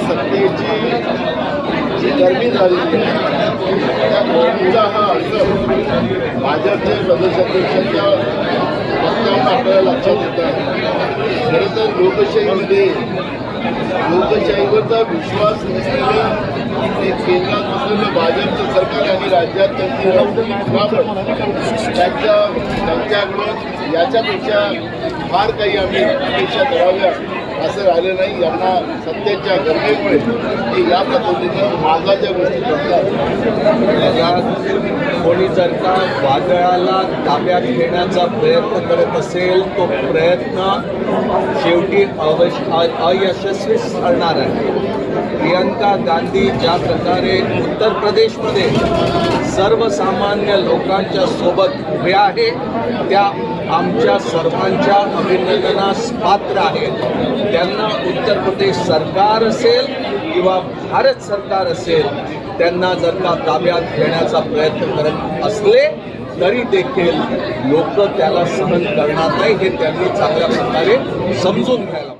सत्तेची जी गर्मी झाली त्या गर्मीचा हा असर भाजपचे प्रदेशाध्यक्षांच्या वक्तव्यानं आपल्याला लक्षात येत आहे खरं तर लोकशाहीमध्ये लोकशाहीवरचा विश्वास नसलेलं केंद्रात असलेलं भाजपचं सरकार आणि राज्यात त्यांची वापर त्यांच्या त्यांच्याकडून याच्यापेक्षा फार काही आम्ही अपेक्षा कराव्या. असं राहिलं नाही. यांना सत्तेच्या गरजेमुळे ते या पद्धतीनं मागाच्या गोष्टी करतात. कोणी जर का वादळाला ताब्यात घेण्याचा प्रयत्न करत असेल तो प्रयत्न शेवटी अवश अ- अयशस्वीच ठरणार आहे. प्रियंका गांधी ज्या प्रकारे उत्तर प्रदेशमध्ये सर्वसामान्य लोकांच्या सोबत उभे आहे त्या आमच्या सर्वांच्या अभिनंदनास पात्र आहेत. त्यांना उत्तर प्रदेश सरकार असेल किंवा भारत सरकार असेल त्यांना जर का ताब्यात घेण्याचा प्रयत्न करत असले तरी देखील लोक त्याला सहन करणार नाही हे त्यांनी चांगल्या प्रकारे समजून घ्यायला